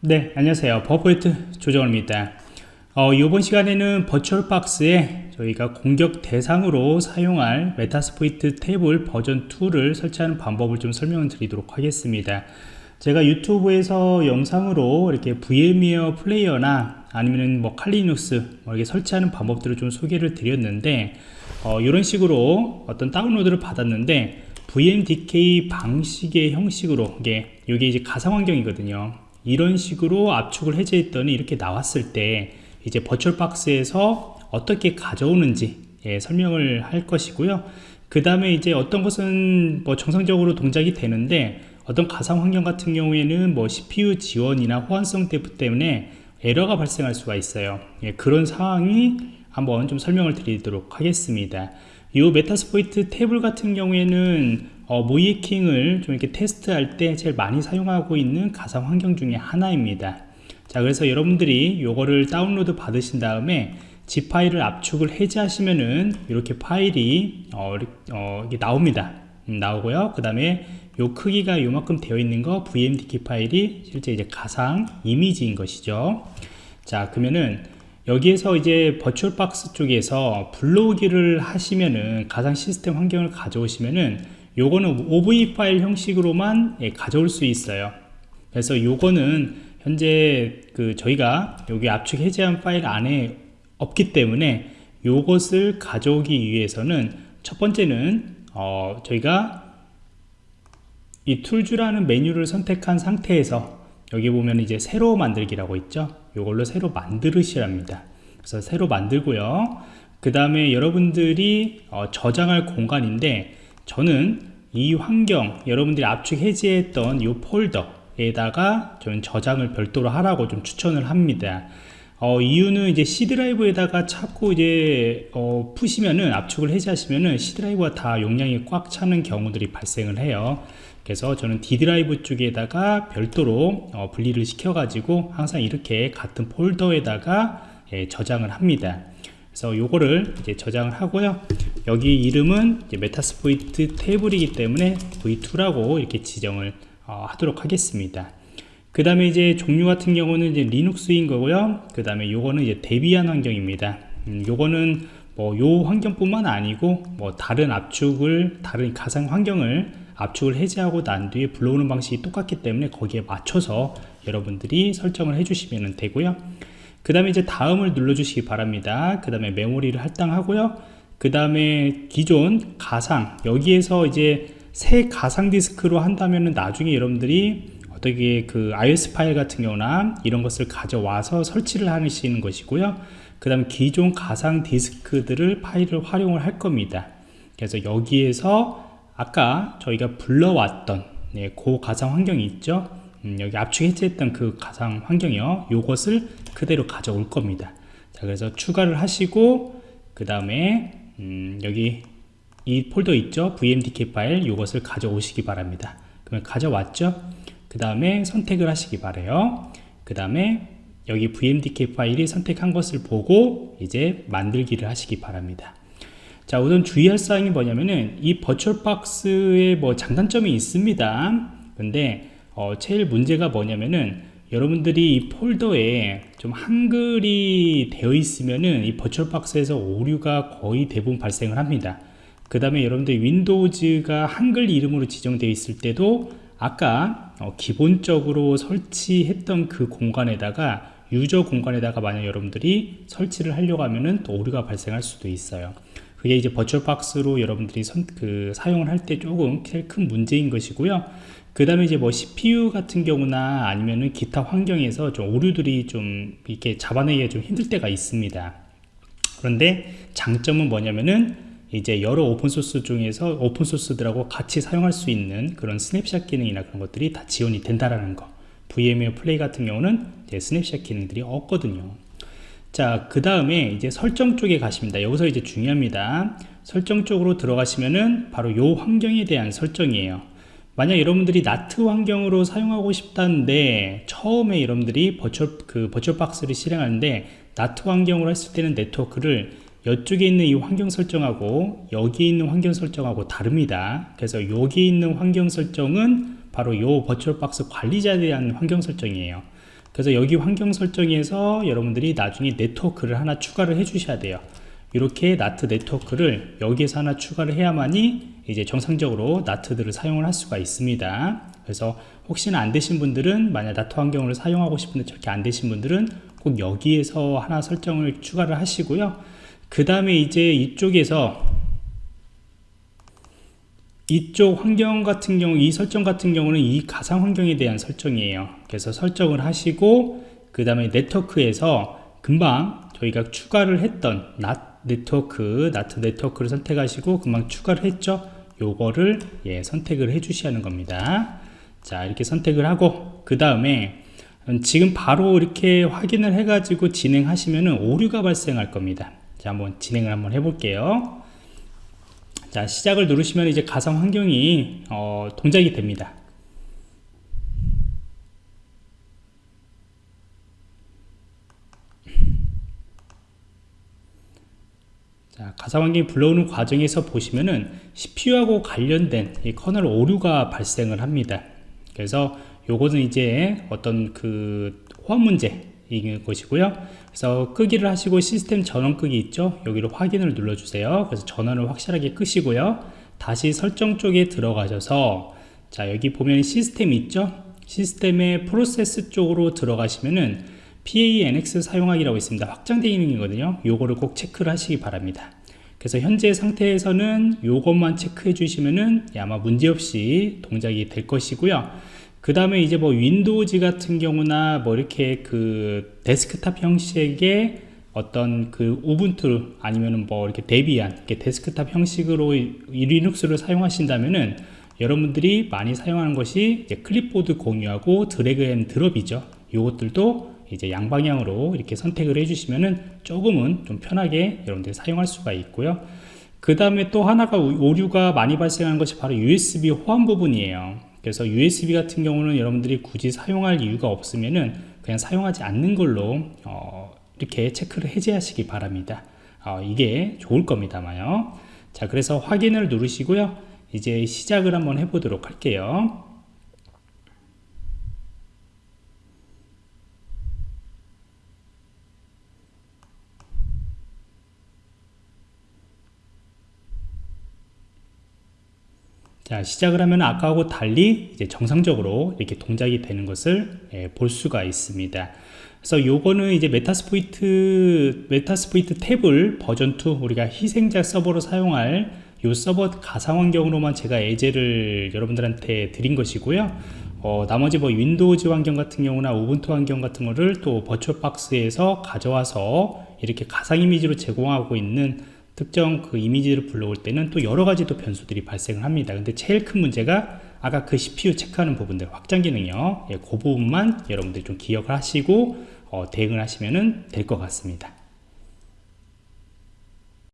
네 안녕하세요. 버포이트 조정호입니다. 어, 이번 시간에는 버추얼박스에 저희가 공격 대상으로 사용할 Metasploitable 버전 2를 설치하는 방법을 좀 설명을 드리도록 하겠습니다. 제가 유튜브에서 영상으로 이렇게 VMware Player나 아니면 뭐 Kali Linux 뭐 이렇게 설치하는 방법들을 좀 소개를 드렸는데 어, 이런 식으로 어떤 다운로드를 받았는데 VMDK 방식의 형식으로 이게 이게 이제 가상 환경이거든요. 이런 식으로 압축을 해제했더니 이렇게 나왔을 때 이제 버추얼박스에서 어떻게 가져오는지 예, 설명을 할 것이고요. 그 다음에 이제 어떤 것은 뭐 정상적으로 동작이 되는데 어떤 가상 환경 같은 경우에는 뭐 CPU 지원이나 호환성 때문에 에러가 발생할 수가 있어요. 예, 그런 상황이 한번 좀 설명을 드리도록 하겠습니다. 이 Metasploitable 같은 경우에는 어, 모의해킹을 좀 이렇게 테스트할 때 제일 많이 사용하고 있는 가상 환경 중에 하나입니다. 자, 그래서 여러분들이 이거를 다운로드 받으신 다음에 zip 파일을 압축을 해제하시면은 이렇게 파일이 어, 어, 나옵니다. 음, 나오고요. 그 다음에 요 크기가 요만큼 되어 있는 거 VMDK 파일이 실제 이제 가상 이미지인 것이죠. 자, 그러면은 여기에서 이제 버추얼박스 쪽에서 불러오기를 하시면은 가상 시스템 환경을 가져오시면은 요거는 OV 파일 형식으로만 예, 가져올 수 있어요. 그래서 요거는 현재 그 저희가 여기 압축 해제한 파일 안에 없기 때문에 요것을 가져오기 위해서는 첫 번째는 어 저희가 이 툴즈라는 메뉴를 선택한 상태에서 여기 보면 이제 새로 만들기라고 있죠? 이걸로 새로 만들으시랍니다. 그래서 새로 만들고요. 그 다음에 여러분들이 어, 저장할 공간인데 저는 이 환경 여러분들이 압축 해제했던 이 폴더에다가 저는 저장을 별도로 하라고 좀 추천을 합니다. 어, 이유는 이제 C 드라이브에다가 자꾸 이제 어, 푸시면은 압축을 해제하시면은 C 드라이브가 다 용량이 꽉 차는 경우들이 발생을 해요. 그래서 저는 D 드라이브 쪽에다가 별도로 어, 분리를 시켜 가지고 항상 이렇게 같은 폴더에다가 예, 저장을 합니다. 그래서 요거를 이제 저장을 하고요 여기 이름은 Metasploitable이기 때문에 v2라고 이렇게 지정을 어, 하도록 하겠습니다. 그 다음에 이제 종류 같은 경우는 이제 리눅스인 거고요. 그 다음에 요거는 이제 Debian 환경입니다. 음, 요거는 뭐 요 환경뿐만 아니고 뭐 다른 압축을 다른 가상 환경을 압축을 해제하고 난 뒤에 불러오는 방식이 똑같기 때문에 거기에 맞춰서 여러분들이 설정을 해주시면 되고요. 그 다음에 이제 다음을 눌러 주시기 바랍니다. 그 다음에 메모리를 할당하고요 그 다음에 기존 가상 여기에서 이제 새 가상 디스크로 한다면 나중에 여러분들이 어떻게 그 iOS 파일 같은 경우나 이런 것을 가져와서 설치를 하시는 것이고요. 그 다음 기존 가상 디스크들을 파일을 활용을 할 겁니다. 그래서 여기에서 아까 저희가 불러왔던 네, 그 가상 환경이 있죠? 음, 여기 압축 해제했던 그 가상 환경이요. 요것을 그대로 가져올 겁니다. 자 그래서 추가를 하시고 그 다음에 음, 여기 이 폴더 있죠? vmdk 파일 요것을 가져오시기 바랍니다. 그러면 가져왔죠? 그 다음에 선택을 하시기 바래요. 그 다음에 여기 vmdk 파일이 선택한 것을 보고 이제 만들기를 하시기 바랍니다. 자 우선 주의할 사항이 뭐냐면은 이 버추얼박스에 뭐 장단점이 있습니다. 근데 어, 제일 문제가 뭐냐면은 여러분들이 이 폴더에 좀 한글이 되어 있으면은 이 버추얼박스에서 오류가 거의 대부분 발생을 합니다. 그 다음에 여러분들 윈도우즈가 한글 이름으로 지정되어 있을 때도 아까 어, 기본적으로 설치했던 그 공간에다가 유저 공간에다가 만약 여러분들이 설치를 하려고 하면은 또 오류가 발생할 수도 있어요 그게 이제 버추얼박스로 여러분들이 선, 그 사용을 할 때 조금 큰 문제인 것이고요. 그 다음에 이제 뭐 CPU 같은 경우나 아니면은 기타 환경에서 좀 오류들이 좀 이렇게 잡아내기가 좀 힘들 때가 있습니다. 그런데 장점은 뭐냐면은 이제 여러 open source 중에서 open source들하고 같이 사용할 수 있는 그런 스냅샷 기능이나 그런 것들이 다 지원이 된다라는 거. VMware Player 같은 경우는 스냅샷 기능들이 없거든요 자, 그 다음에 이제 설정 쪽에 가십니다. 여기서 이제 중요합니다. 설정 쪽으로 들어가시면은 바로 요 환경에 대한 설정이에요. 만약 여러분들이 NAT 환경으로 사용하고 싶다는데 처음에 여러분들이 버추얼 그 버추얼 박스를 실행하는데 NAT 환경으로 했을 때는 네트워크를 이쪽에 있는 이 환경 설정하고 여기 있는 환경 설정하고 다릅니다. 그래서 여기 있는 환경 설정은 바로 요 VirtualBox 관리자에 대한 환경 설정이에요. 그래서 여기 환경 설정에서 여러분들이 나중에 네트워크를 하나 추가를 해 주셔야 돼요. 이렇게 NAT 네트워크를 여기에서 하나 추가를 해야만이 이제 정상적으로 NAT들을 사용을 할 수가 있습니다. 그래서 혹시나 안 되신 분들은 만약 나트 환경을 사용하고 싶은데 저렇게 안 되신 분들은 꼭 여기에서 하나 설정을 추가를 하시고요. 그 다음에 이제 이쪽에서 이쪽 환경 같은 경우 이 설정 같은 경우는 이 가상 환경에 대한 설정이에요. 그래서 설정을 하시고 그 다음에 네트워크에서 금방 저희가 추가를 했던 낫 네트워크 나트 네트워크를 선택하시고 금방 추가를 했죠. 요거를 예, 선택을 해 하는 겁니다. 자 이렇게 선택을 하고 그 다음에 지금 바로 이렇게 확인을 해 가지고 진행하시면은 오류가 발생할 겁니다. 자 한번 진행을 한번 해 볼게요 자 시작을 누르시면 이제 가상 환경이 어, 동작이 됩니다 자, 가상환경이 불러오는 과정에서 보시면은 CPU하고 관련된 이 커널 오류가 발생을 합니다. 그래서 요거는 이제 어떤 그 호환 문제 인 것이고요. 그래서 끄기를 하시고 시스템 전원 끄기 있죠. 여기로 확인을 눌러주세요. 그래서 전원을 확실하게 끄시고요. 다시 설정 쪽에 들어가셔서 자 여기 보면 시스템 있죠. 시스템의 프로세스 쪽으로 들어가시면은 PAE/NX 사용하기라고 있습니다. 확장된 기능이거든요. 요거를 꼭 체크를 하시기 바랍니다. 그래서 현재 상태에서는 요것만 체크해 주시면은 아마 문제없이 동작이 될 것이고요. 그 다음에 이제 뭐 Windows 같은 경우나 뭐 이렇게 그 데스크탑 형식의 어떤 그 Ubuntu 아니면은 뭐 이렇게 Debian 이렇게 데스크탑 형식으로 이 리눅스를 사용하신다면은 여러분들이 많이 사용하는 것이 클립보드 공유하고 drag and drop이죠. 요것들도 이제 양방향으로 이렇게 선택을 해주시면은 조금은 좀 편하게 여러분들이 사용할 수가 있고요. 그 다음에 또 하나가 오류가 많이 발생하는 것이 바로 USB 호환 부분이에요. 그래서 USB 같은 경우는 여러분들이 굳이 사용할 이유가 없으면은 그냥 사용하지 않는 걸로 어 이렇게 체크를 해제하시기 바랍니다. 어 이게 좋을 겁니다만요. 자, 그래서 확인을 누르시고요. 이제 시작을 한번 해보도록 할게요. 자 시작을 하면 아까하고 달리 이제 정상적으로 이렇게 동작이 되는 것을 예, 볼 수가 있습니다. 그래서 요거는 이제 Metasploit Metasploitable 버전 2 우리가 희생자 서버로 사용할 요 서버 가상 환경으로만 제가 예제를 여러분들한테 드린 것이고요. 어, 나머지 뭐 Windows 환경 같은 경우나 Ubuntu 환경 같은 거를 또 버추얼 박스에서 가져와서 이렇게 가상 이미지로 제공하고 있는 특정 그 이미지를 불러올 때는 또 여러 가지 또 변수들이 발생을 합니다. 근데 제일 큰 문제가 아까 그 CPU 체크하는 부분들 확장 기능이요. 예, 그 부분만 여러분들이 좀 기억을 하시고 어, 대응을 하시면 될 것 같습니다.